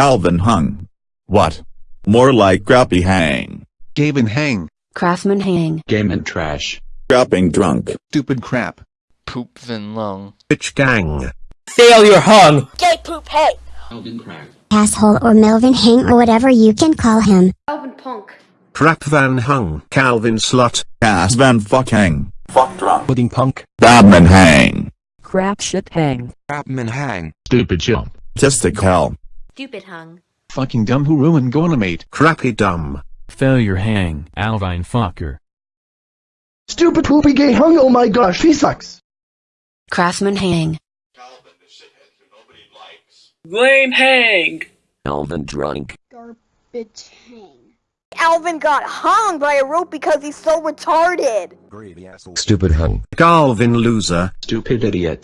Alvin hung. What? More like Grappy hang. Gavin hang. Craftsman hang. Game and trash. Grapping drunk. Stupid crap. Poop Vin Lung. Bitch gang. Failure hung. Gay poop hey. Alvin crack. asshole or Melvin Hang or whatever you can call him. Alvin punk. Crap van hung. Calvin slut. Ass van fuck hang. Fuck drunk. Pudding punk. Dabman hang. Crap shit hang. Crapman hang. Stupid chump. Tistic hell. Stupid hung. Fucking dumb who ruined Gonamate. Crappy dumb. Failure hang. Alvine fucker. Stupid poopy gay hung, oh my gosh, he sucks. Craftsman hang. Calvin the shithead nobody likes. Lame hang. Alvin drunk. Garbage hang. Alvin got hung by a rope because he's so retarded. Stupid hung. Galvin loser. Stupid idiot.